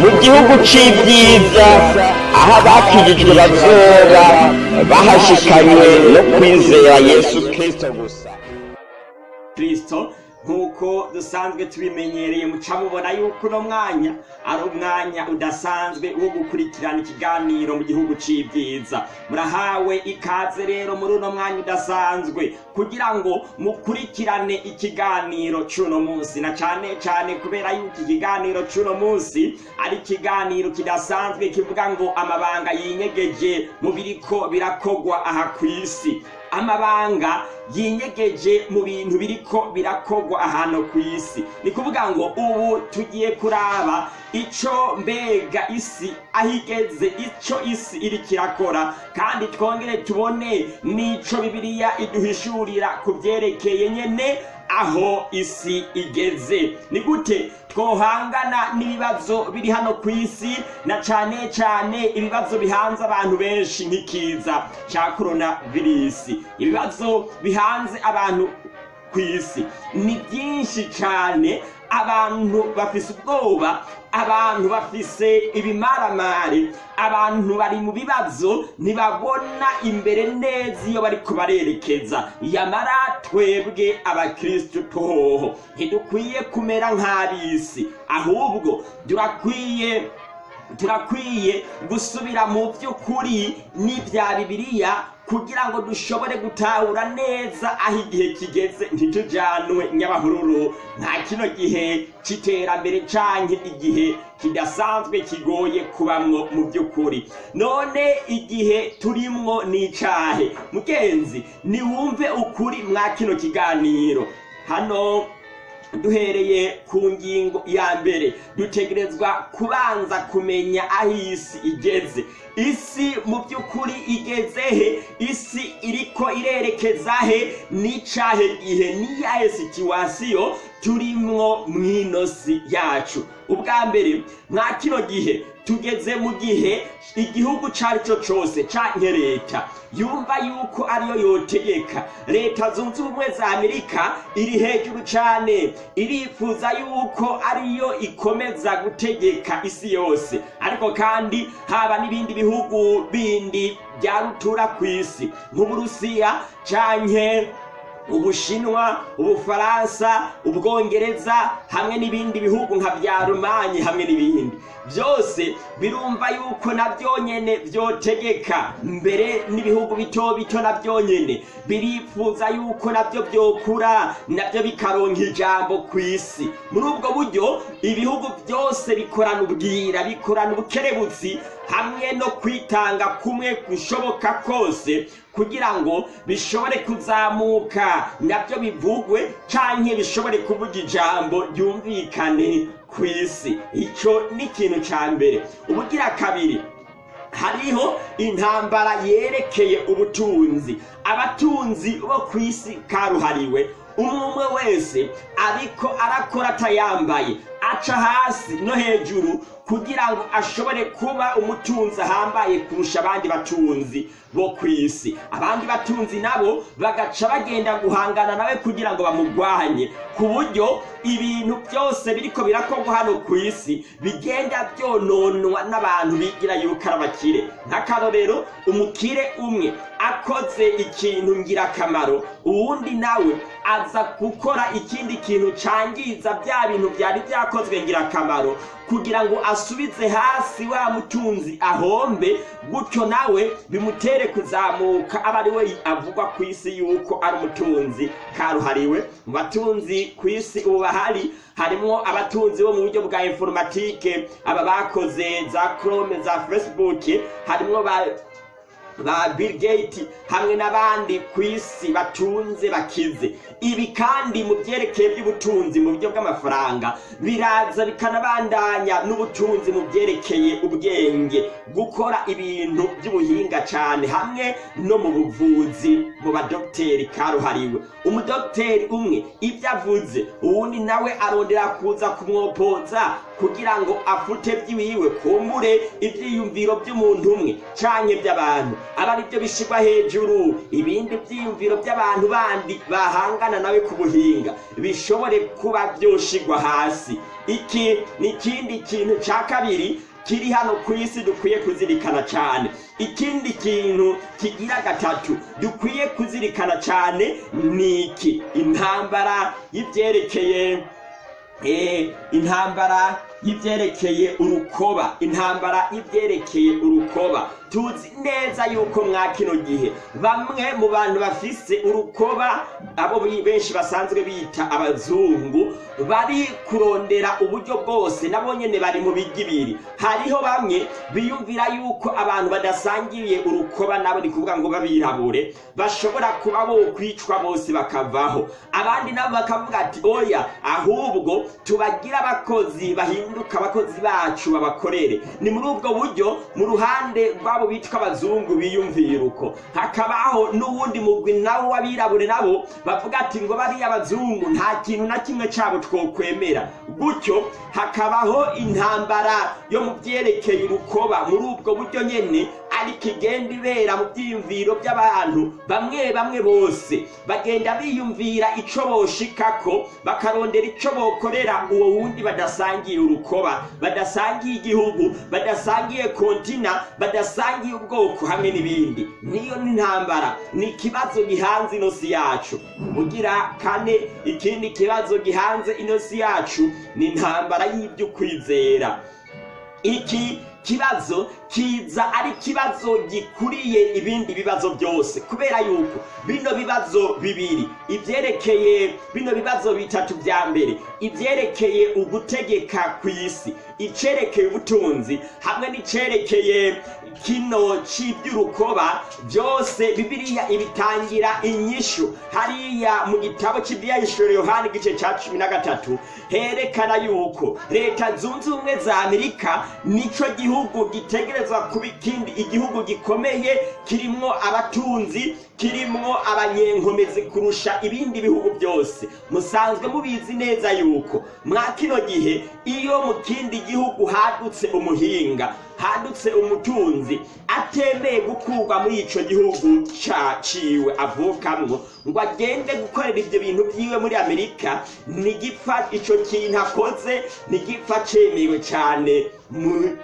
mu gihugu c'ibyiza aho abakijijwe bazoba bahashikanywe no kwizera yesu kristo gusa. Kristo nk'uko dusanzwe tubimenyereye muca mubona yuko uno mwanya ari umwanya udasanzwe wo gukurikirana ikiganiro mu gihugu c'ibyiza murahawe ikaze rero muri uno mwanya udasanzwe kugira ngo mukurikirane ikiganiro c'uno munsi. Na cane cane kubera yuko ikiganiro c'uno munsi ari ikiganiro kidasanzwe kivuga ngo amabanga yinyegeje mu biriko birakogwa aha kw'isi. Amabanga yinyegeje mu bintu biriko birakogwa ahantu ku isi. Ni kuvuga ngo ubu tugiye kuraba ico mbega isi aho igeze ico isi iriko irakora. Kandi twongere tubone n'ico bibiliya iduhishurira ku vyerekeye nyene aho isi igeze. Ni gute? Twohangana n'ibibazo biri hano ku isi na cane cane ibibazo bihanze abantu benshi nk'ikiza ca korona virisi ibibazo bihanze abantu ku isi. Ni byinshi cane abantu bafise ubwoba abantu bafise ibimaramare abantu bari mu bibazo ntibabona imbere neza iyo bariko barerekeza. Yamara twebwe abakristu tohoho ntidukwiye kumera nk'ab'isi. Ahubwo turakwiye turakwiye gusubira mu by'ukuri n'ibya bibiliya kugira ngo dushobore gutahura neza aho igihe kigeze. Ntitujanwe nyabahururu nta kino gihe c'iterambere canke igihe kidasanzwe kigoye kubamwo mu by'ukuri. None igihe turimwo n'icahe. Mugenzi niwumve ukuri mwa kino kiganiro. Hano duhereye ku ngingo ya mbere. Dutegerezwa kubanza kumenya aho isi igeze. Isi mu by'ukuri igeze he? Isi iriko irerekeza he? N'icahe gihe? N'iyahe situwasiyo turimwo mw'ino si yacu. Ubwa mbere mwa kino gihe tugeze mu gihe igihugu cari co cose canke leta. Yumva yuko ariyo yotegeka. Leta zunze ubumwe za amerika iri hejuru cane. Irifuza yuko ariyo ikomeza gutegeka isi yose. Ariko kandi haba n'ibindi bihugu bindi bya rutura kw'isi nk'uburusiya canke ubushinwa ubufaransa ubwongereza hamwe n'ibindi bihugu nka bya rumanyi hamwe n'ibindi. Byose birumva yuko na byo nyene vyotegeka mbere n'ibihugu bito bito na byo nyene. Birifuza yuko na byo vyokura na byo bikaronka ijambo ku isi. Muri ubwo buryo ibihugu byose bikorana ubwira bikorana ubukerebutsi hamwe no kwitanga kumwe gushoboka kose kugira ngo bishobore kuzamuka. Nabyo bivugwe canke bishobore kuvuga ijambo ryumvikane ku isi. Ico ni ikintu ca mbere. Ubugira kabiri hariho intambara yerekeye ubutunzi. Abatunzi bo ku isi karuhariwe. Umwe wese ariko arakora atayambaye. Aca hasi no hejuru kugira ngo ashobore kuba umutunzi ahambaye kurusha abandi batunzi bo ku isi. Abandi batunzi nabo bagaca bagenda guhangana nawe kugira ngo bamugwanye. Ku buryo ibintu byose biriko birakorwa hano ku isi bigenda byononwa n'abantu bigira yuko ari abakire. Nk'akarorero umukire umwe akoze ikintu ngirakamaro uwundi nawe aza gukora ikindi kintu cangiza bya bintu byari byakozwe ngirakamaro. Kugira ngo asubize hasi wa mutunzi ahombe gutyo nawe bimutere kuzamuka. Aba ari we avugwa ku isi yuko ari umutunzi karuhariwe. Mu batunzi ku isi ubu bahari harimwo abatunzi bo mu buryo bwa informatike. Aba bakoze za chrome za facebook harimwo ba ba Bill Gates hamwe n'abandi ku isi batunze bakize. Ibi kandi mu byerekeye by'ubutunzi mu buryo bw'amafaranga biraza bikanabandanya n'ubutunzi mu byerekeye ubwenge. Gukora ibintu by'ubuhinga cyane hamwe no mu buvuzi mu badogiteri karuhariwe. Umudogiteri umwe ibyo avuze uwundi nawe arondera kuza kumwopoza kugira ngo afute by'iwiwe kumbure ibyiyumviro by'umuntu umwe canke by'abantu aba ari byo bishyirwa hejuru. Ibindi byiyumviro by'abantu bandi bahangana nawe ku buhinga. Bishobore kuba byoshigwa hasi. Iki ni ikindi kintu cya kabiri kiri hano ku isi dukwiye kuzirikana cyane ikindi kintu kigira gatatu dukwiye kuzirikana cyane ni iki? Intambara y'ibyerekeye intambara y'ibyerekeye urukoba. Intambara y'ibyerekeye urukoba. Tuzi neza yuko mwa kino gihe. Bamwe mu bantu bafise urukoba abo benshi basanzwe bita abazungu bari kurondera uburyo bwose nabo nyene bari mu bigibiri. Hariho bamwe biyumvira yuko abantu badasangiye urukoba nabo ni kuvuga ngo babirabure bashobora kuba bo kwicwa bose bakavaho. Abandi nabo bakavuga ati oya ahubwo tubagira abakozi bahinduka abakozi bacu babakorere. Ni muri ubwo buryo mu ruhande rw'abo bitwa abazungu biyumvira uko hakabaho n'uwundi mugwi nawo w'abirabure nabo bavuga ati ngo bariya abazungu nta kintu na kimwe cyabo twokwemera. Gutyo hakabaho intambara yo mu byerekeye urukoba. Muri ubwo buryo nyene ariko igenda ibera mu byiyumviro by'abantu bamwe bamwe bose bagenda biyumvira ico boshikako bakarondera ico bokorera. Uwo wundi badasangiye urukoba badasangiye igihugu badasangiye kontina badasangiye ubwoko hamwe n'ibindi. Niyo ni intambara ni ikibazo gihanze inosi yacu. Ugira kane ikindi kibazo gihanze inosi yacu ni intambara y'iby'ukwizera. Iki kibazo kiza ari ikibazo gikuriye ibindi bibazo byose. Kubera yuko bino bibazo bibiri ibyerekeye bino bibazo bitatu bya mbere ibyerekeye ugutegeka ku isi icerekeye ubutunzi hamwe n'icerekeye kino cy'iby'urukoba byose bibiliya ibitangira inyishu. Hariya mu gitabo cy'ibyahishuro yohani igice cya cumi na gatatu herekana yuko leta zunze ubumwe za amerika nico gihugu gitegerezwa kuba ikindi igihugu gikomeye kirimwo abatunzi kirimwo abanyenkomezi kurusha ibindi bihugu byose. Musanzwe mubizi neza yuko mwa kino gihe iyo mu kindi gihugu hadutse umuhinga hadutse umutunzi atemeye gukurwa muri ico gihugu caciwe avukamwo ngo agende gukorera ivyo bintu vyiwe muri amerika nigipfa ico kintu akoze cane mu mu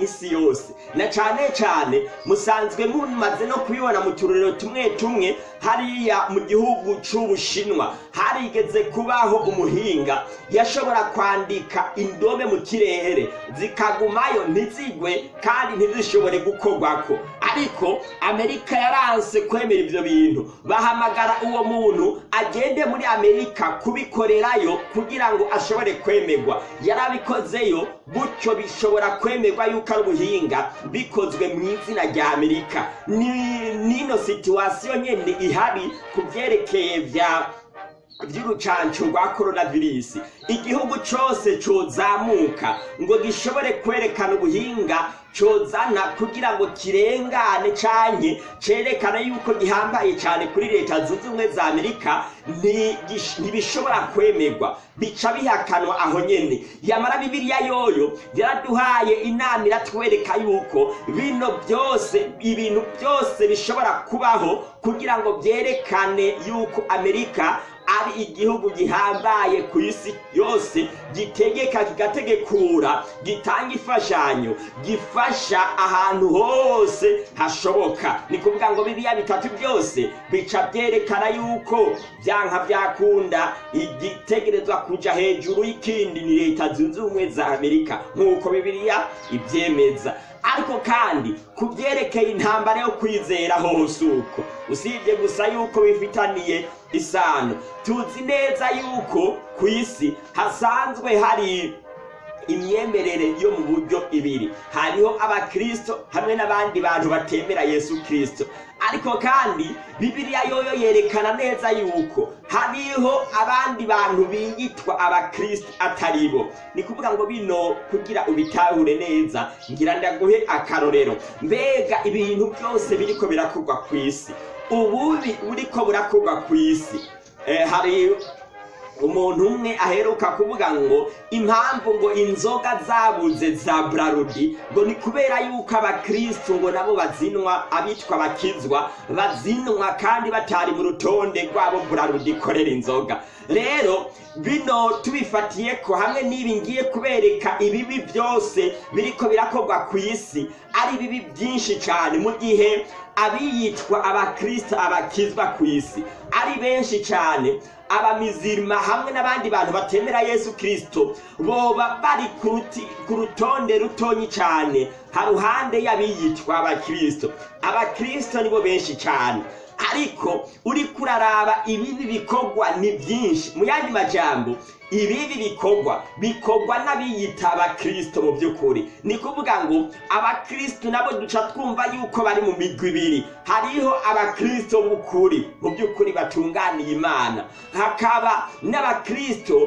isi yose. Na cane cane musanzwe mumaze no kubibona mu turorero tumwe tumwe hariya mu gihugu c'ubushinwa. Harigeze kubaho umuhinga. Yashobora kwandika indome mu kirere zikagumayo ntizigwe kandi ntizishobore gukorwako. Ariko amerika yaranse kwemera ivyo bintu. Bahamagara uwo muntu agende muri amerika kubikorerayo kugira ngo ashobore kwemerwa yarabikozeyo gutyo bishobora kwemerwa yuko ari ubuhinga bikozwe mu izina rya amerika. Ni nino situwasiyo nyene ihari ku vyerekeye vya by'urucanco rwa coronavirus. Igihugu cose cozamuka ngo gishobore kwerekana ubuhinga cozana kugira ngo kirengane canke cerekana yuko gihambaye cane kuri leta zunze ubumwe za amerika ntibishobora kwemerwa. Bica bihakanwa aho nyene. Yamara bibiliya yoyo yaraduhaye inama iratwereka yuko bino byose ibintu byose bishobora kubaho kugira ngo vyerekane yuko amerika ari igihugu gihambaye ku isi yose gitegeka kigategekura gitanga imfashanyo gifasha ahantu hose hashoboka. Ni kuvuga ngo biriya bitatu byose bica byerekana yuko byanka byakunda igitegerezwa kuja hejuru y'ikindi ni leta zunze ubumwe za amerika nk'uko bibiliya ibyemeza. Ariko kandi ku byerekeye intambara yo kwizera hose uko. Usibye gusa yuko bifitaniye isano. Tuzi neza yuko ku isi hasanzwe hari imyemerere yo mu buryo ibiri. Hariho abakristo hamwe n'abandi bantu batemera yesu kristo. Ariko kandi bibiliya yoyo yerekana neza yuko hariho abandi bantu biyitwa abakristo atari bo. Ni kuvuga ngo bino kugira ubitahure neza ngira ndaguhe akarorero. Mbega ibintu byose biriko birakorwa ku isi. Ububi buriko burakorwa ku isi eh, hari umuntu umwe aheruka kuvuga ngo impamvu ngo inzoga zabuze za brarudi ngo ni kubera yuko abakristu ngo nabo bazinwa abitwa bakizwa bazinwa kandi batari mu rutonde rwabo brarudi ikorera inzoga. Rero bino tubifatiye ko hamwe n'ibi ngiye kubereka ibibi byose biriko birakorwa ku isi ari bibi byinshi cyane mu gihe abiyitwa abakristo abakizwa ku isi ari benshi cyane. Abamizirima hamwe n'abandi bantu batemera yesu kirisito boba bari ku rutonde rutonyi cyane haruhande y'abiyitwa abakirisito abakirisito nibo benshi cyane. Ariko uri kuraraba ibibi bikorwa ni byinshi. Mu yandi majambo ibibi bikorwa bikorwa n'abiyita abakirisito mu by'ukuri. Ni kuvuga ngo abakirisito nabo duca twumva yuko bari mu migwi ibiri. Hariho abakirisito b'ukuri mu by'ukuri batunganiye imana. Hakaba n'abakirisito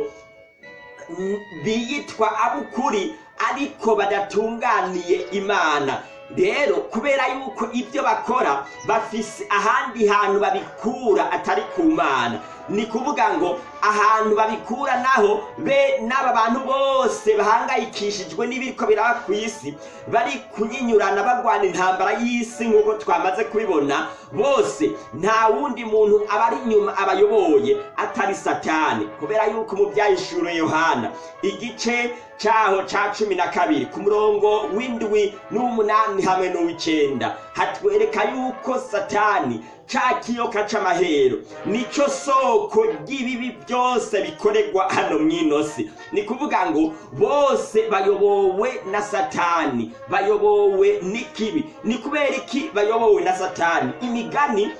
biyitwa ab'ukuri ariko badatunganiye imana. Rero kubera yuko ibyo bakora bafise ahandi hantu babikura atari ku mana. Ni kuvuga ngo ahantu babikura naho be n'aba bantu bose bahangayikishijwe n'ibiriko biraba ku isi bari kunyinyurana bagwana intambara y'isi nk'uko twamaze kubibona bose nta wundi muntu aba ari inyuma abayoboye atari satani. Kubera yuko mu byahishuro yohana igice cyaho ca cumi na kabiri ku murongo w'indwi n'uw'umunani hamwe n'uw'icenda hatwereka yuko satani ca kiyoka c'amahero. Nico soko ry'ibibi byose bikorerwa hano mw'ino si ni kuvuga ngo bose bayobowe na satani. Bayobowe n'ikibi. Ni kubera iki bayobowe na satani? Imigani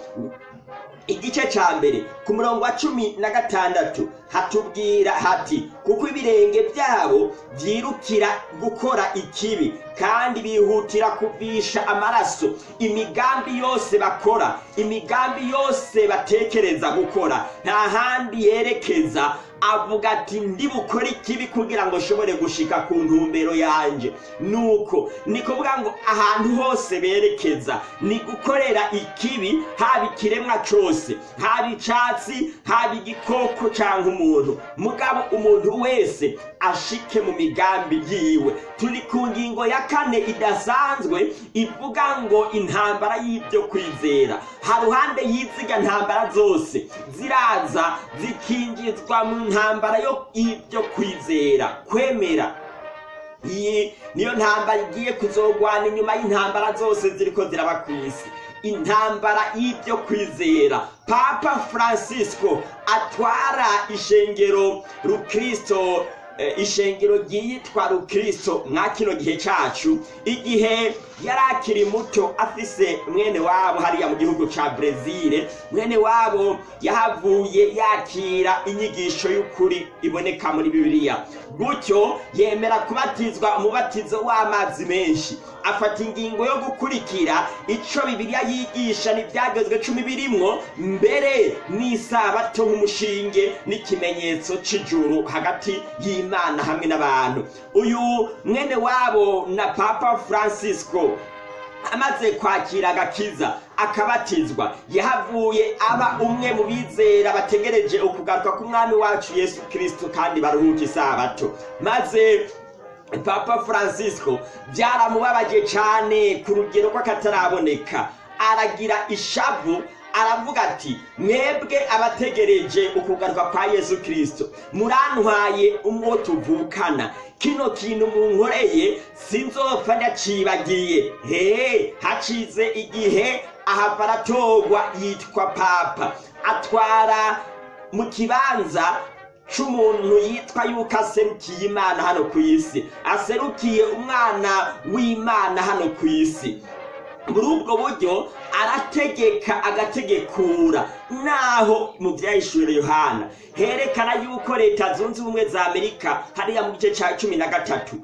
igice ca mbere ku murongo wa cumi na gatandatu hatubwira hati kuko ibirenge byabo byirukira gukora ikibi kandi bihutira kuvisha amaraso. Imigambi yose bakora imigambi yose batekereza gukora nta handi yerekeza avuga ati ndi bukore ikibi kugira ngo nshobore gushika ku ntumbero yanje. Nuko ni kuvuga ngo ahantu hose berekeza ni gukorera ikibi haba ikiremwa cose haba icatsi haba igikoko canke umuntu. Mugabo umuntu wese ashike mu migambi yiwe. Turi ku ngingo ya kane idasanzwe ivuga ngo intambara y'ibyo kwizera. Haruhande y'iziga ntambara zose ziraza zikinjizwa mu ntambara yo kwizera kwemera. Iyi niyo ntambara igiye kuzogwana inyuma y'intambara zose ziriko ziraba ku isi. Intambara y'ibyo kwizera. Papa francisco atwara ishengero rukristo eh, ishengero ryitwa rukristo mwa kino gihe cacu. Igihe yari akiri muto afise mwene wabo hariya mu gihugu ca brezile mwene wabo yahavuye yakira inyigisho y'ukuri iboneka muri bibiliya. Gutyo yemera kubatizwa umubatizo w'amazi menshi. Afata ingingo yo gukurikira ico bibiliya yigisha n'ivyagezwe cumi birimwo mbere n'isabato nk'umushinge n'ikimenyetso c'ijuru hagati y'imana hamwe n'abantu. Uyu mwene wabo na papa francisco amaze kwakira agakiza akabatizwa. Yahavuye aba umwe mu bizera bategereje ukugaruka k'umwami wacu yesu kirisito kandi baruhuka isabato. Maze papa francisco byaramubabaje cyane ku rugero rw'akataraboneka. Aragira ishavu aravuga ati mwebwe abategereje ukugaruka kwa yesu kirisito murantwaye umwo tuvukana. Kino kintu munkoreye sinzopfa ndacibagiye. He hacize igihe ahava aratorwa yitwa papa. Atwara mu kibanza c'umuntu yitwa yuko aserukiye imana hano ku isi. Aserukiye umwana w'imana hano ku isi. Muri ubwo buryo arategeka agategekura. Naho mu byahishurira yohana. Herekana yuko leta zunze ubumwe za amerika hariya mu gice cya cumi na gatatu.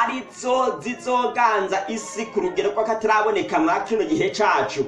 Ari zo zizoganza isi ku rugero rw'akataraboneka mwa kino gihe cacu.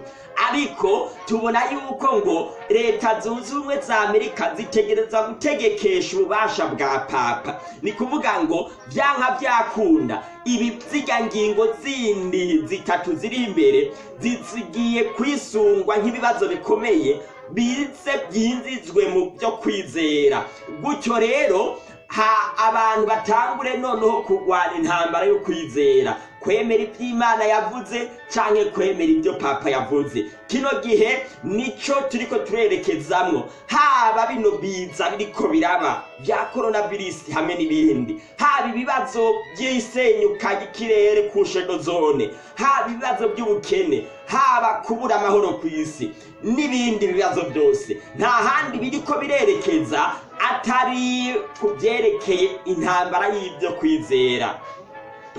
Ariko tubona yuko ngo leta zunze ubumwe za amerika zitegereza gutegekesha ububasha bwa papa. Ni kuvuga ngo byanka byakunda. Ibi ngingo zindi zitatu ziri imbere zigiye kwisungwa nk'ibibazo bikomeye bize byinjizwe mu byo kwizera. Gutyo rero ha abantu batangure noneho kurwana intambara yo kwizera. Kwemera ibyo imana yavuze cyangwa kwemera ibyo papa yavuze. Kino gihe ni cyo turiko turerekezamwo. Haba bino biza biriko biraba bya coronavirus hamwe n'ibindi. Haba ibibazo by'isenyuka ry'ikirere ku zone. Haba ibibazo by'ubukene. Haba kubura amahoro ku isi n'ibindi bibazo byose. Nta handi biriko birerekeza atari ku byerekeye intambara y'ibyo kwizera.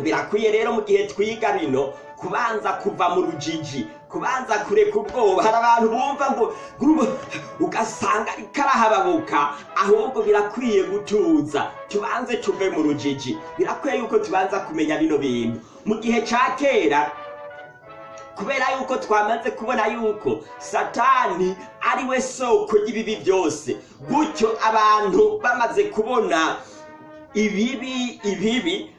Birakwiye rero mu gihe twiga bino kubanza kuva mu rujiji kubanza kureka ubwoba hari abantu bumva ngo ugasanga ikarahababuka. Ahubwo birakwiye gutuza. Tubanze tuve mu rujiji. Birakwiye yuko tubanza kumenya bino bintu. Mu gihe ca kera kubera yuko twamaze kubona yuko satani ari we soko ry'ibibi byose gutyo abantu bamaze kubona ibibi ibibi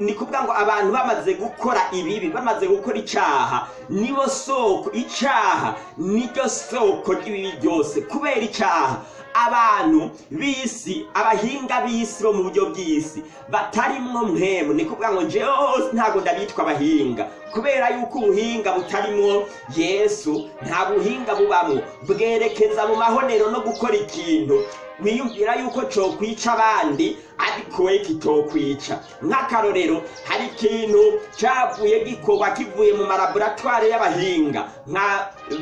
ni kuvuga ngo abantu bamaze gukora ibibi bamaze gukora icyaha. Nibo soko icyaha niryo soko ry'ibibi byose. Kubera icyaha abantu b'isi abahinga b'isi bo mu buryo bw'isi batarimwo mwemu ni kuvuga ngo hose ntabwo ndabitwa abahinga. Kubera yuko ubuhinga butarimwo yesu nta buhinga bubamwo bwerekeza mu mahonero no gukora ikintu. Wiyumvira yuko cokwica abandi ariko we kitokwica. Nk'akarorero hari ikintu cavuye gikorwa kivuye mu malaboratware y'abahinga nka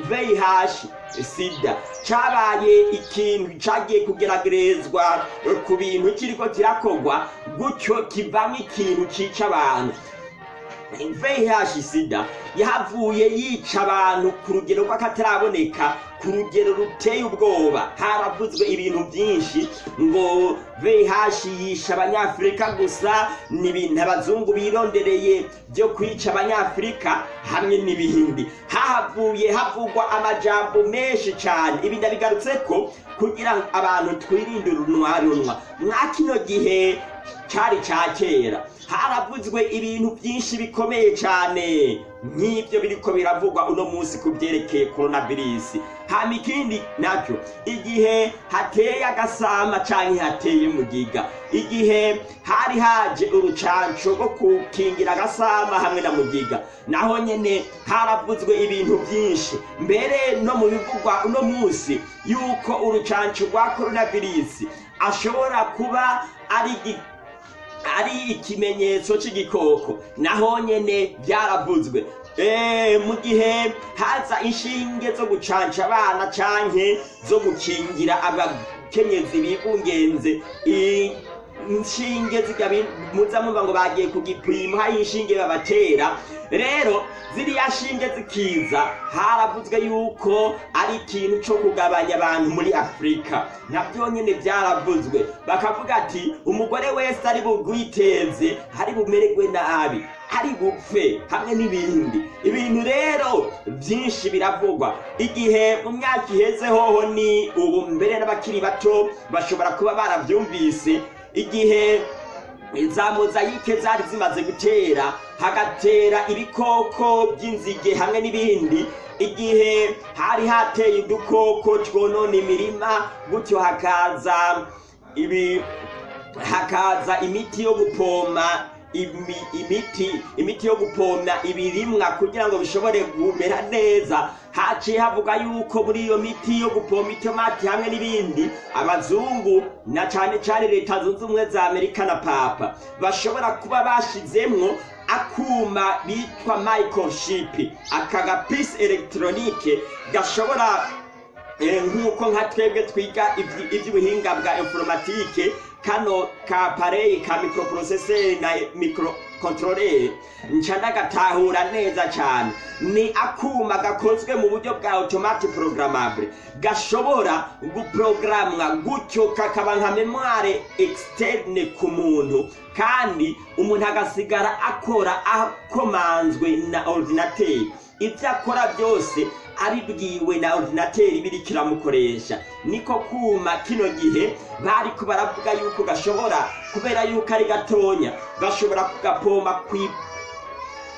vih sida. Cabaye ikintu cagiye kugeragerezwa ku bintu kiriko kirakorwa gutyo kivamo ikintu cica abantu. VIH sida yahavuye yica abantu ku rugero rw'akataraboneka ku rugero ruteye ubwoba. Haravuzwe ibintu byinshi ngo VIH yisha abanyafurika gusa ni ibintu abazungu birondereye byo kwica abanyafurika hamwe n'ibindi hahavuye havugwa amajambo menshi cyane ibi ndabigarutse ko kugira abantu twirinde urunwa runwa. Mwa kino gihe cyari cya kera. Haravuzwe ibintu byinshi bikomeye cyane. Nk'ibyo biriko biravugwa uno munsi ku byerekeye coronavirus. Hama ikindi na cyo igihe hateye agasama cyangwa hateye mugiga igihe hari haje urucanco rwo gukingira agasama hamwe na mugiga. Naho nyene haravuzwe ibintu byinshi. Mbere no mu bivugwa uno munsi yuko urucanco rwa coronavirus ashobora kuba ari ari ikimenyetso cy'igikoko naho nyene byaravuzwe Eh, mu gihe haza inshinge zo gucanca abana canke zo gukingira abakenyezi bigungenze inshinge muza muva ngo bagiye ku gipimo hari inshinge babatera. Rero ziriya shinge zikiza haravuzwe yuko ari ikintu cyo kugabanya abantu muri afurika na byo nyine byaravuzwe bakavuga ati umugore wese ari bugwiteze ari bumererwe nabi ari bupfe hamwe n'ibindi. Ibintu rero byinshi biravugwa. Igihe mu myaka iheze hoho ni ubu mbere n'abakiri bato bashobora kuba barabyumvise igihe za mozayike zari zimaze gutera hagatera ibikoko by'inzige hamwe n'ibindi. Igihe hari hateye udukoko twonona imirima gutyo hakaza ibi hakaza imiti yo gupoma imiti imiti yo gupomya ibirimwa kugira ngo bishobore kumera neza. Haciye havuga yuko muri iyo miti yo gupompa itomati hamwe n'ibindi abazungu na cane cane leta zunze ubumwe za amerika na papa bashobora kuba bashizemwo akuma bitwa microchip. Aka gapisi elegitoronike gashobora nk'uko nka twebwe twiga ivy'ubuhinga bwa informatike kano ka pareyi ka microprocesseur na microcontroller nca ndagatahura neza cyane ni akuma gakozwe mu buryo bwa automatic programmable gashobora guprogramwa gutyo kakaba nka memoire externe ku muntu kandi umuntu agasigara akora akomanzwe na ordinateur. Ibyo akora byose abibwiwe na ordinateri biri kiramukoresha niko kuma kino gihe bariko baravuga yuko gashobora kubera yuko ari gatonya bashobora kugapomba kwi-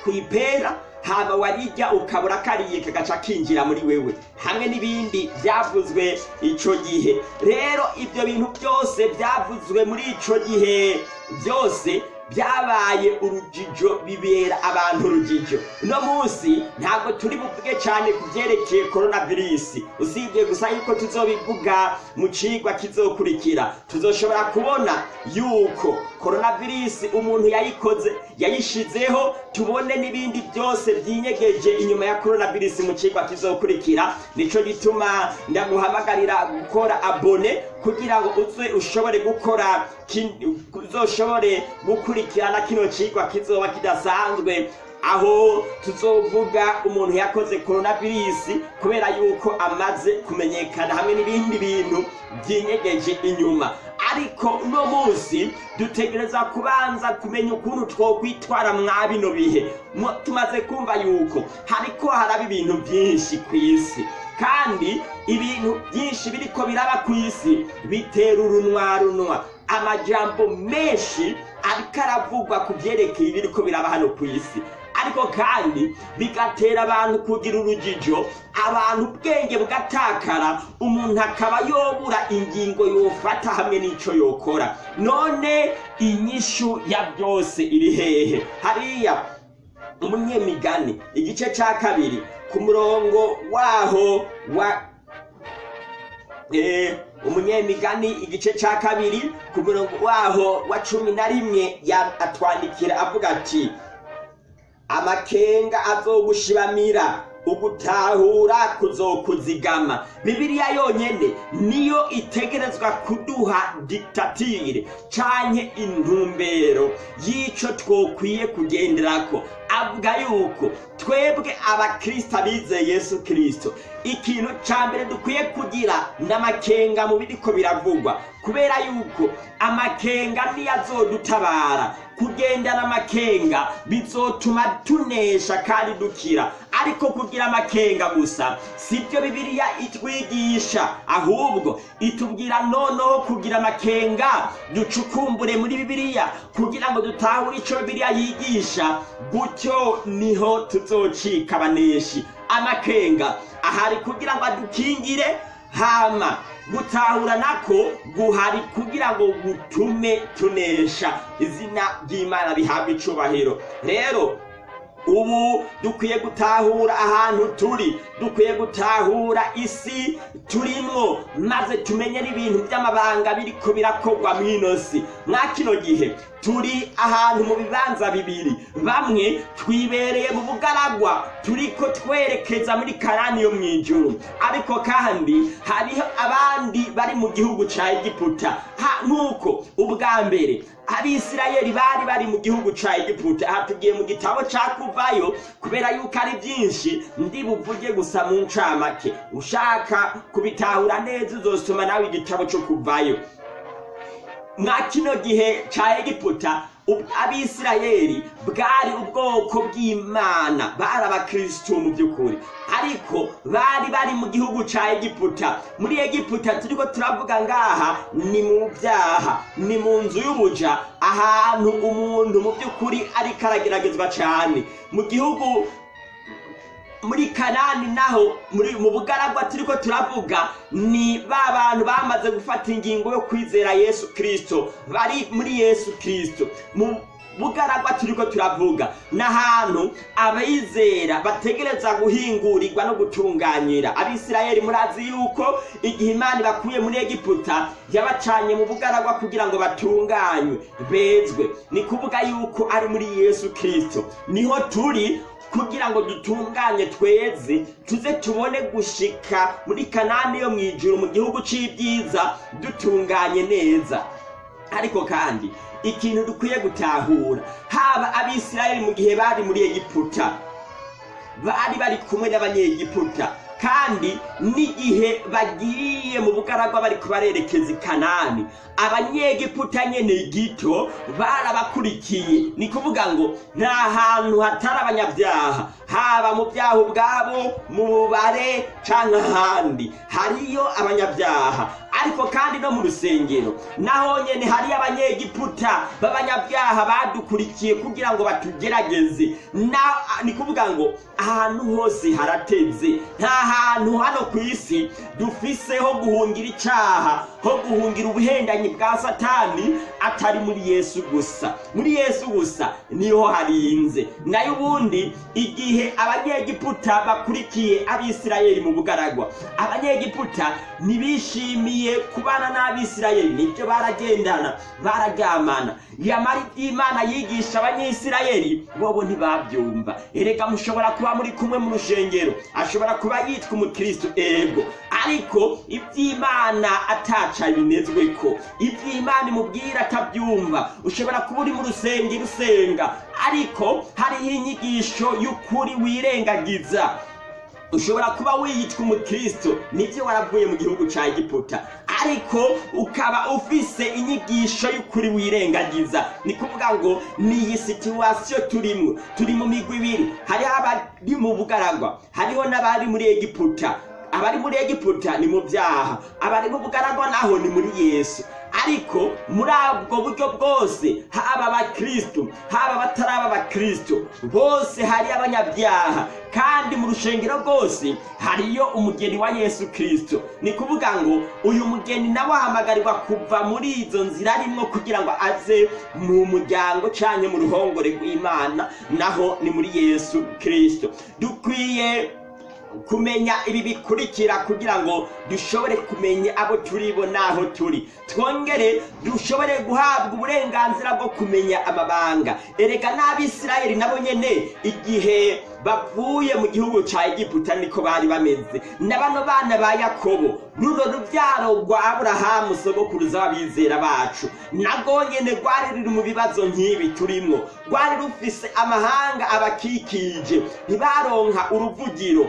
kwipera hama warirya ukabura kariye kagaca kinjira muri wewe. Hamwe n'ibindi byavuzwe ico gihe. Rero ibyo bintu byose byavuzwe muri ico gihe byose byabaye urujijo bibera abantu urujijo. Uno munsi ntabwo turi buvuge cyane ku byerekeye coronavirus. Usibye gusa yuko tuzobivuga mu cigwa kizokurikira. Tuzoshobora kubona yuko coronavirus umuntu yayikoze yayishizeho tubone n'ibindi byose byinyegeje inyuma ya coronavirus mu cigwa kizokurikira. Nico gituma ndaguhamagarira gukora abone kugira ngo uze ushobore gukora uzoshobore gukurikirana kino cigwa kizoba kidasanzwe. Aho tuzovuga umuntu yakoze coronavirus kubera yuko amaze kumenyekana hamwe n'ibindi bintu byinyegeje inyuma. Ariko uno munsi dutegereza kubanza kumenya ukuntu twokwitwara mwa bino bihe. Tumaze kumva yuko hariko haraba ibintu byinshi ku isi kandi ibintu byinshi biriko biraba ku isi bitera urunwarunwa amajambo menshi ariko aravugwa ku byerekeye ibiriko biraba hano ku isi ariko kandi bigatera abantu kugira urujijo abantu ubwenge bugatakara umuntu akaba yobura ingingo yofata hamwe n'ico yokora. None inyishu ya byose iri hehe. Hariya umunyemigani igice ca kabiri ku murongo waho wa eh, umunyemigani igice ca kabiri ku murongo waho wa cumi na rimwe atwandikira avuga ati amakenga azogushibamira ugutahura kuzokuzigama. Bibiliya yonyene niyo itegerezwa kuduha diktatire canke intumbero y'ico twokwiye kugenderako. Avuga yuko twebwe abakristo abizeye yesu kristo ikintu ca mbere dukwiye kugira n'amakenga mu biriko biravugwa kubera yuko amakenga niyo azodutabara. Kugendana amakenga bizotuma tunesha kandi dukira. Ariko kugira amakenga gusa sibyo bibiliya itwigisha. Ahubwo itubwira noneho kugira amakenga ducukumbure muri bibiliya kugira ngo dutahure ico bibiliya yigisha gutyo ni ho tuzocika abaneshi amakenga ahari kugira ngo adukingire hama. Gutahura nako guhari kugira ngo gutume tunesha izina ry'imana rihabwa icubahiro. Rero ubu dukwiye gutahura ahantu turi. Dukwiye gutahura isi turimwo maze tumenye n'ibintu by'amabanga biriko birakorwa mw'ino si mwa kino gihe turi ahantu mu bibanza bibiri. Bamwe twibereye mu bugaragwa turiko twerekeza muri karani yo mw'ijuru ariko kandi hariho abandi bari mu gihugu ca egiputa. Nk'uko ubwa mbere abisirayeli bari bari mu gihugu ca egiputa. Aha tugiye mu gitabo ca kuvayo kubera yuko ari byinshi ndi buvuge gusa mu ncamake. Ushaka kubitahura neza uzosoma nawe igitabo co kuvayo. Mwa kino gihe ca egiputa abisirayeli bwari ubwoko bw'imana bari abakristo mu by'ukuri. Ariko bari bari mu gihugu ca egiputa. Muri egiputa turiko turavuga ngaha ni mu byaha ni mu nzu y'ubuja ahantu umuntu mu by'ukuri ariko arageragezwa cane. Mu gihugu muri kanani naho mu bugaragwa turiko turavuga ni ba bantu bamaze gufata ingingo yo kwizera yesu kristo. Bari muri yesu kristo. Mu bugaragwa turiko turavuga n'ahantu abayizera bategereza guhingurirwa no gutunganyira. Abisirayeli murazi yuko igihe imana ibakuye muri egiputa yabacanye mu bugaragwa kugira ngo batunganywe. Bezwe ni kuvuga yuko ari muri yesu kristo. Niho turi kugira ngo dutunganye tweze tuze tubone gushika muri kanani yo mw'ijuru mu gihugu c'ibyiza dutunganye neza. Ariko kandi ikintu dukwiye gutahura haba abisirayeli mu gihe bari muri egiputa. Bari bari kumwe n'abanyegiputa. Kandi n'igihe bagiye mu bugaragwa bariko barerekeza i kanani. Abanyegiputa nyene gito barabakurikiye. Ni kuvuga ngo nta hantu hatari abanyabyaha. Haba mu byaha ubwabo mu bubare canke ahandi. Hariyo abanyabyaha. Ariko kandi no mu rusengero naho nyene hariyo abanyegiputa b'abanyabyaha badukurikiye kugira ngo batugerageze. Ni kuvuga ngo ahantu hose harateze. Nta hantu hano ku isi dufise ho guhungira icaha ho guhungira ubuhendanyi bwa satani atari muri yesu gusa. Muri yesu gusa ni ho harinze. Nayo ubundi igihe abanyegiputa bakurikiye abisirayeli mu bugaragwa abanyegiputa ntibishimiye kubana n'abisirayeli ni byo baragendana bararyamana. Yamara iby'imana yigisha abanyisirayeli bobo ntibabyumva. Erega mushobora kuba muri kumwe mu rushengero ashobora kuba yitwa umukristo ego. Ariko iby'imana ataca binezwe ko. Iby'imana imubwira atabyumva. Ushobora kuba uri mu rusengero usenga ariko hariho inyigisho y'ukuri wirengagiza. Ushobora kuba wiyitwa umukristo ni byo waravuye mu gihugu cya egiputa. Ariko ukaba ufise inyigisho y'ukuri wirengagiza. Ni kuvuga ngo ni iyi situwasiyo turimo turi mu migwi ibiri. Hariho abari mu bugaragwa. Hariho n'abari muri egiputa. Abari muri egiputa ni mu byaha. Abari mu bugaragwa naho ni muri yesu. Ariko muri ubwo buryo bwose haba abakristo haba abataraba abakristo bose hari abanyabyaha. Kandi mu rushengero rwose hariyo umugeni wa yesu kristo. Ni kuvuga ngo uyu mugeni nawe ahamagarirwa kuva muri izo nzira arimo kugira ngo aze mu muryango cyangwa mu ruhongore rw'imana naho ni muri yesu kristo. Dukwiye kumenya ibi bikurikira kugira ngo dushobore kumenya abo turi bo n'aho turi. Twongere dushobore guhabwa uburenganzira bwo kumenya amabanga. Erega n'abisirayeli nabo nyene igihe bavuye mu gihugu cya egiputa niko bari bameze. Na bano bana ba yakobo runo rubyaro rwa aburahamu sogokuruza w'abizera bacu. Nabwo nyene rwari ruri mu bibazo nk'ibi turimwo rwari rufise amahanga abakikije. Ntibaronka uruvugiro.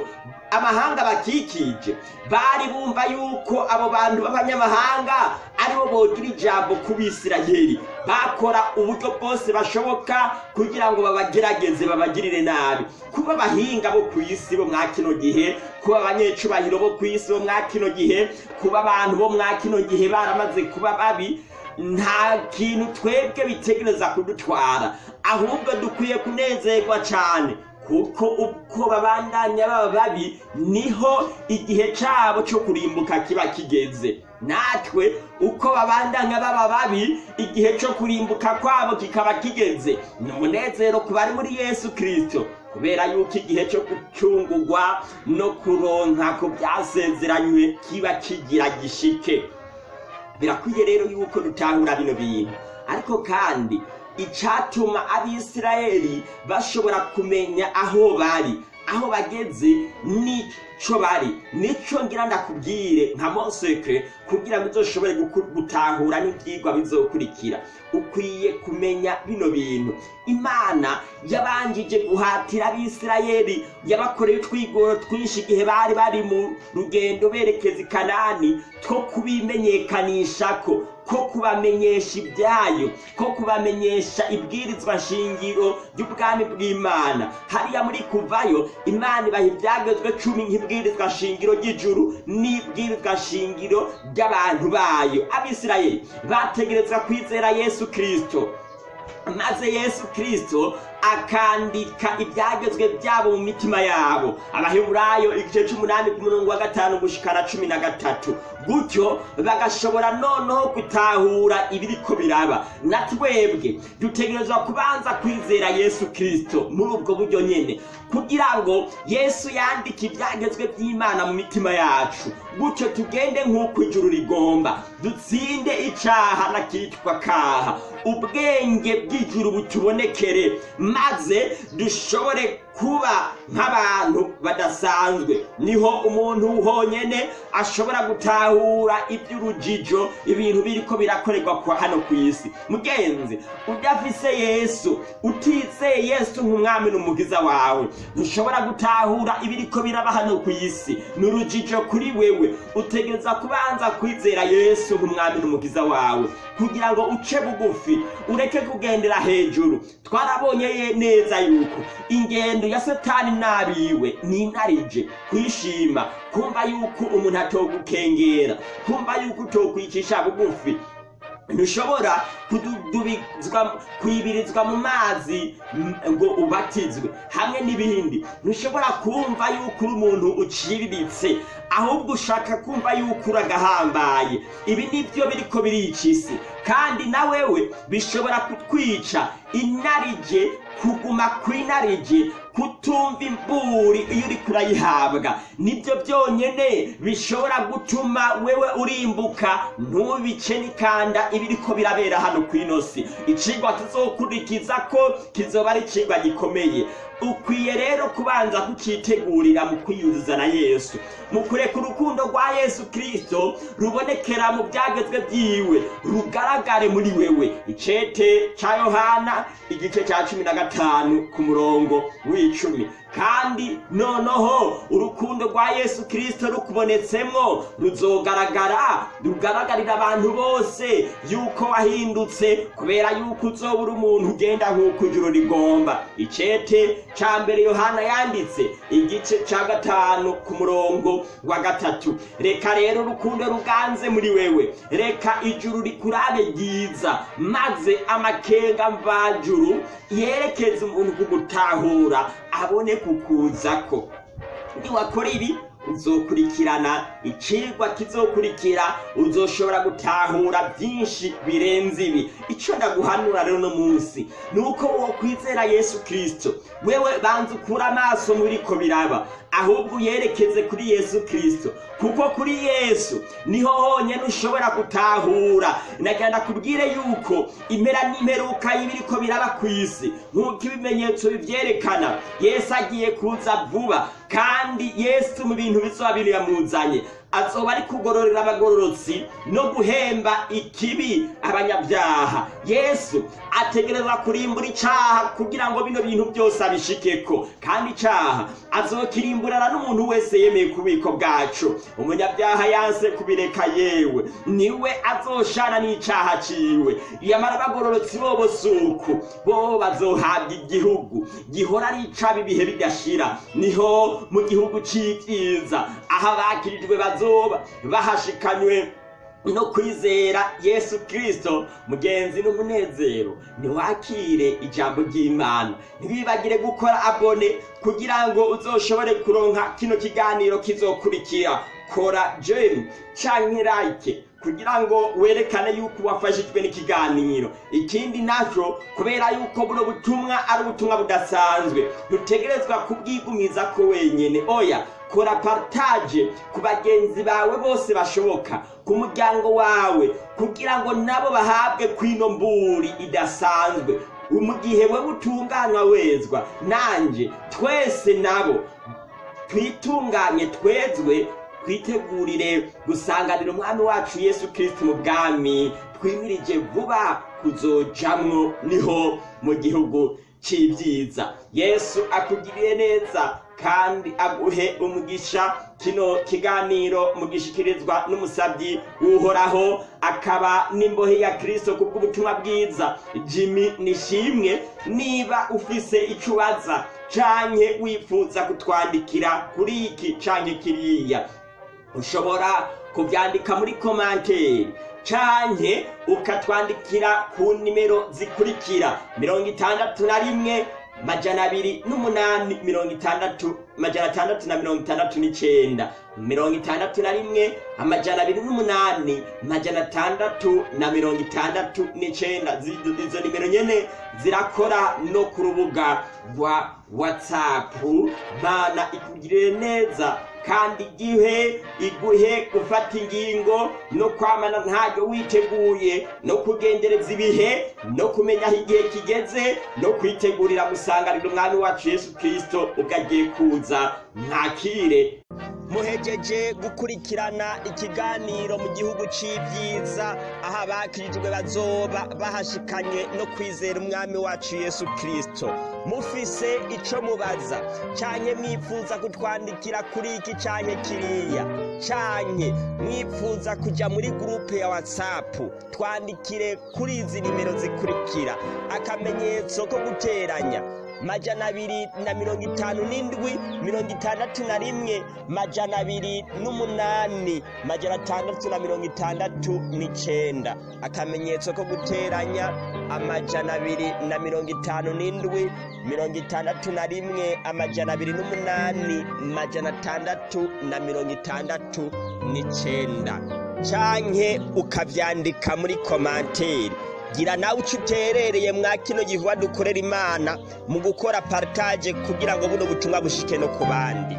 Amahanga bakikije bari bumva yuko abo bantu b'abanyamahanga ari bo bogira ijambo ku bisirayeli. Bakora uburyo bwose bashoboka kugira ngo babagerageze babagirire nabi. Kuba abahinga bo ku isi bo mwa kino gihe kuba abanyecubahiro bo ku isi bo mwa kino gihe kuba abantu bo mwa kino gihe baramaze kuba babi nta kintu twebwe bitegereza kudutwara. Ahubwo dukwiye kunezerwa cyane kuko uko babandanya baba babi ni ho igihe cyabo cyo kurimbuka kiba kigeze. Natwe uko babandanya baba babi igihe cyo kurimbuka kwabo kikaba kigeze. Ni umunezero ku bari muri yesu kirisito kubera yuko igihe cyo gucungurwa no kuronka ku byasezeranywe kiba kigira gishike. Birakwiye rero yuko dutahura bino bintu. Ariko kandi icyatuma abisirayeli bashobora kumenya aho bari. Aho bageze n'icyo bari. Nicyo ngira ndakubwire nka monsekre kugira ngo uzoshobore gutahura n'ibyigwa bizokurikira. Ukwiye kumenya bino bintu. Imana yabanjije guhatira abisirayeli. Yabakoreye utwigoro twinshi igihe bari bari mu rugendo berekeza i kanani two kubimenyekanisha ko. Ko kubamenyesha ibyayo ko kubamenyesha ibwirizwa shingiro ry'ubwami bw'imana. Hariya muri kuvayo imana ibaha ibyagezwe cumi nk'ibwirizwa shingiro ry'ijuru n'ibwirizwa shingiro ry'abantu bayo. Abisirayeli bategerezwa kwizera yesu kirisito maze yesu kirisito akandika ibyagezwe byabo mu mitima yabo. Abaheburayo igice cy'umunani ku murongo wa gatanu gushikana cumi na gatatu. Gutyo bagashobora noneho gutahura ibiriko biraba. Na twebwe dutegerezwa kubanza kwizera yesu kirisito muri ubwo buryo nyine kugira ngo yesu yandike ibyagezwe by'imana mu mitima yacu. Gutyo tugende nk'uko ijuru rigomba. Dutsinde icaha n'akitwa kaha. Ubwenge bw'ijuru butubonekere maze dushobore kuba nk'abantu badasanzwe. Niho umuntu honyine ashobora gutahura iby'urujijo ibintu biriko birakorerwa kwa hano ku isi. Mugenzi udafise yesu utizeye yesu nk'umwami n'umugiza wawe. Ntushobora gutahura ibiriko biraba hano ku isi. Ni urujijo kuri wewe. Utegereza kubanza kwizera yesu nk'umwami n'umugiza wawe. Kugira ngo uce bugufi ureke kugendera hejuru. Twarabonye neza yuko ingendo ingendo ya satani n'abiwe ni intarije kwishima kumva yuko umuntu atogukengera kumva yuko utokwicisha bugufi. Ntushobora kwibirizwa mu mazi mm, ngo ubatizwe. Hamwe n'ibindi. Ntushobora kumva yuko uri umuntu uciriritse ahubwo ushaka kumva yuko uragahambaye ibi ni byo biriko birica isi. Kandi na wewe bishobora kutwica inarije kuguma kw'inarije kutumva imburi iyo uriko urayihabwa. Nibyo byonyene bishobora gutuma wewe urimbuka ntubice n'ikanda ibiriko birabera hano kw'ino si icigwa tuzokurikiza ko kizoba ari icigwa gikomeye. Ukwiye rero kubanza kucitegurira mu kwiyuzuza na yesu. Mu kureka urukundo rwa yesu kristo rubonekera mu byagezwe byiwe rugaragare muri wewe. Icete ca yohana igice ca cumi na gatanu ku murongo w'icumi. Kandi noneho urukundo rwa yesu kristo rukubonetsemwo ruzogaragara rugaragarira abantu bose yuko wahindutse kubera yuko uzoba uri umuntu ugenda nk'uko ijuru rigomba. Icete ca mbere yohana yanditse igice ca gatanu ku murongo wa gatatu. Reka rero urukundo ruganze muri wewe. Reka ijuru rikurabe ryiza maze amakenga mvajuru yerekeze umuntu kugutahura. Abone kukuzako niwakora ibi? Uzokurikirana icigwa kizokurikira uzoshobora gutahura byinshi birenze ibi. Icyo ndaguhanura rero no munsi ni uko wokwizera yesu kirisito wewe banza ukura amaso mu biriko biraba ahubwo uyerekeze kuri yesu kirisito kuko kuri yesu ni ho honyine ushobora gutahura. Nagenda kubwire yuko impera n'imperuka y'ibiriko biraba ku isi. Nk'uko ibimenyetso bivyerekana yesu agiye kuza vuba. Kandi yesu mu bintu bizoba biriyamuzanye azoba ari kugororera abagororotsi no guhemba ikibi abanyabyaha. Yesu ategereza kurimbura icaha kugira ngo bino bintu byose abishikeko. Kandi icaha azokirimburana n'umuntu wese yemeye kubiko bwacu. Umunyabyaha yanse kubireka yewe. Niwe azoshana n'icaha ciwe. Yamara abagororotsi bobo suku bo bazohabwa igihugu. Gihora ari icaba ibihe bidashira ni ho mu gihugu c'ivyiza aho abakirijwe bazoba bahashikanywe no kwizera yesu kirisito mugenzi n'umunezero ntiwakire ijambo ry'imana. Ntibibagire gukora abone kugira ngo uzoshobore kuronka kino kiganiro kizokurikira. Kora jemu canke like kugira ngo werekane yuko wafashijwe n'ikiganiro. Ikindi na cyo kubera yuko buno butumwa ari ubutumwa budasanzwe ntutegerezwa kubwigumiza ko wenyene. Oya kora partage ku bagenzi bawe bose bashoboka ku muryango wawe kugira ngo nabo bahabwe kwino mburi idasanzwe. Mu gihe we utunganywa wezwa nanje twese nabo twitunganye twezwe twitegurire gusanganira umwami wacu yesu kirisiti mu bwami twimirije vuba kuzojamwo ni ho mu gihugu c'ibyiza. Yesu akugiriye neza kandi aguhe umugisha. Kino kiganiro mugishikirizwa n'umusabyi w'uhoraho akaba n'imbohe ya kirisito ku bw'ubutumwa bwiza. Jimmy nishimwe niba ufise icyo ubaza canke wifuza kutwandikira kuri iki canke kiriya. Ushobora kubyandika muri komanteri canke ukatwandikira ku nimero zikurikira. Mirongo itandatu na rimwe majana abiri n'umunani mirongo itandatu majana atandatu na mirongo itandatu n'icenda. Mirongo itandatu na rimwe amajana abiri n'umunani majana atandatu na mirongo itandatu n'icenda. Zi- izo nimero nyene zirakora no ku rubuga rwa watsapu mana ikugirire neza. Kandi igihe iguhe gufata ingingo no kwamana ntaryo witeguye no kugendereza ibihe no kumenya aho igihe kigeze no kwitegurira gusanganira umwami wacu yesu kirisito ugagiye kuza. Mwakire. Muhejeje gukurikirana ikiganiro mu gihugu c'ivyiza aho abakirijwe bazoba bahashikanye no kwizera umwami wacu yesu kristo. Mufise ico mubaza canke mwifuza kutwandikira kuri iki canke kiriya? Canke mwifuza kuja muri gurupe ya whatsapp twandikire kuri izi nimero zikurikira. Akamenyetso ko guteranya majana abiri na mirongo itanu n'indwi mirongo itandatu na rimwe majana abiri n'umunani majana atandatu na mirongo itandatu n'icenda. Akamenyetso ko guteranya amajana abiri na mirongo itanu n'indwi mirongo itandatu na rimwe amajana abiri n'umunani majana atandatu na mirongo itandatu n'icenda. Canke ukavyandika muri komanteri gira nawe uco uterereye mwa kino gihuwa dukorera imana mu gukora partage kugira ngo buno butumwa bushike no ku bandi.